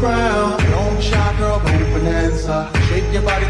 the ground. Don't shy, girl, go bonanza. Shake your body